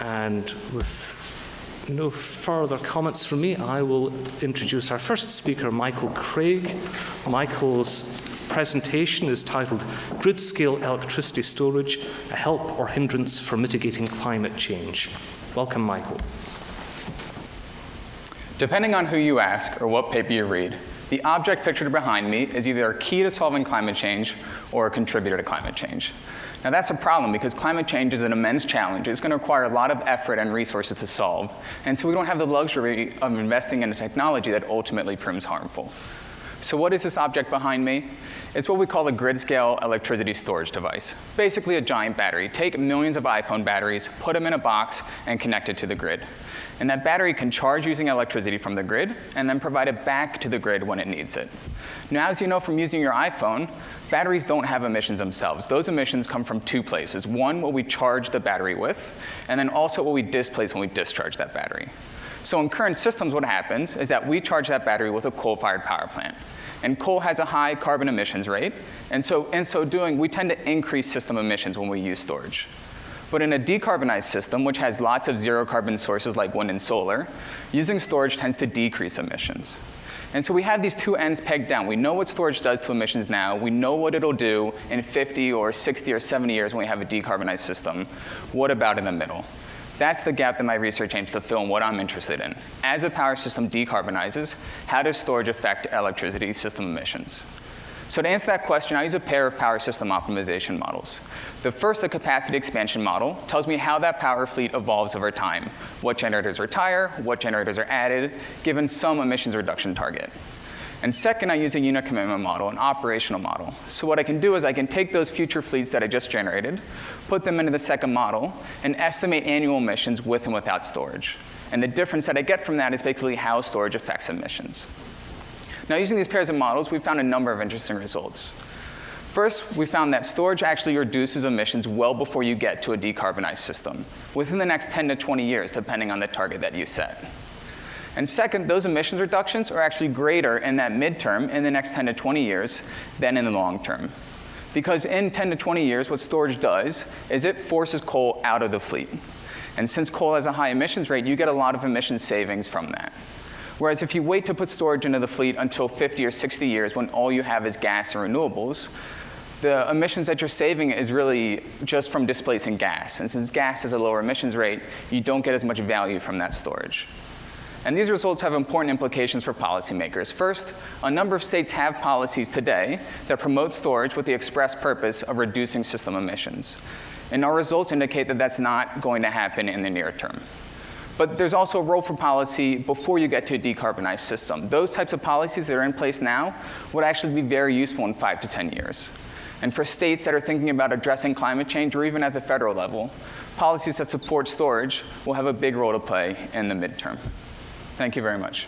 And with no further comments from me, I will introduce our first speaker, Michael Craig. Michael's presentation is titled Grid Scale Electricity Storage, a Help or Hindrance for Mitigating Climate Change. Welcome, Michael. Depending on who you ask or what paper you read, the object pictured behind me is either a key to solving climate change or a contributor to climate change. Now that's a problem because climate change is an immense challenge. It's going to require a lot of effort and resources to solve. And so we don't have the luxury of investing in a technology that ultimately proves harmful. So what is this object behind me? It's what we call a grid-scale electricity storage device. Basically a giant battery. Take millions of iPhone batteries, put them in a box, and connect it to the grid. And that battery can charge using electricity from the grid and then provide it back to the grid when it needs it. Now, as you know from using your iPhone, batteries don't have emissions themselves. Those emissions come from two places. One, what we charge the battery with, and then also what we displace when we discharge that battery. So in current systems, what happens is that we charge that battery with a coal-fired power plant. And coal has a high carbon emissions rate, and so in so doing, we tend to increase system emissions when we use storage. But in a decarbonized system, which has lots of zero carbon sources like wind and solar, using storage tends to decrease emissions. And so we have these two ends pegged down. We know what storage does to emissions now. We know what it'll do in 50 or 60 or 70 years when we have a decarbonized system. What about in the middle? That's the gap that my research aims to fill and what I'm interested in. As a power system decarbonizes, how does storage affect electricity system emissions? So to answer that question, I use a pair of power system optimization models. The first, the capacity expansion model, tells me how that power fleet evolves over time, what generators retire, what generators are added, given some emissions reduction target. And second, I use a unit commitment model, an operational model. So what I can do is I can take those future fleets that I just generated, put them into the second model, and estimate annual emissions with and without storage. And the difference that I get from that is basically how storage affects emissions. Now, using these pairs of models, we found a number of interesting results. First, we found that storage actually reduces emissions well before you get to a decarbonized system, within the next 10 to 20 years, depending on the target that you set. And second, those emissions reductions are actually greater in that midterm, in the next 10 to 20 years, than in the long term. Because in 10 to 20 years, what storage does is it forces coal out of the fleet. And since coal has a high emissions rate, you get a lot of emission savings from that. Whereas if you wait to put storage into the fleet until 50 or 60 years when all you have is gas and renewables, the emissions that you're saving is really just from displacing gas. And since gas has a lower emissions rate, you don't get as much value from that storage. And these results have important implications for policymakers. First, a number of states have policies today that promote storage with the express purpose of reducing system emissions. And our results indicate that that's not going to happen in the near term. But there's also a role for policy before you get to a decarbonized system. Those types of policies that are in place now would actually be very useful in five to 10 years. And for states that are thinking about addressing climate change, or even at the federal level, policies that support storage will have a big role to play in the midterm. Thank you very much.